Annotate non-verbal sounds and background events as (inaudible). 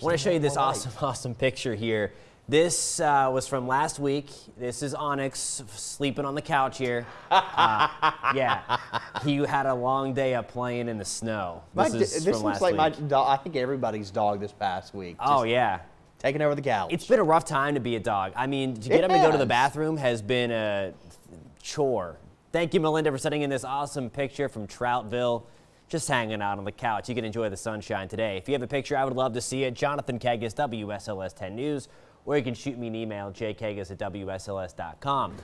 I want to show you this light. awesome, (laughs) awesome picture here. This uh, was from last week. This is Onyx sleeping on the couch here. (laughs) Uh, yeah, he had a long day of playing in the snow. My This d- is this from looks last like my dog. I think everybody's dog this past week. Oh yeah, taking over the couch. it's been a rough time to be a dog. I mean, to get It him to go to the bathroom has been a chore. Thank you, Melinda, for sending in this awesome picture from Troutville. Just hanging out on the couch. You can enjoy the sunshine today. If you have a picture, I would love to see it. Jonathan Kegas, WSLS 10 News, or you can shoot me an email, jkegas at WSLS.com.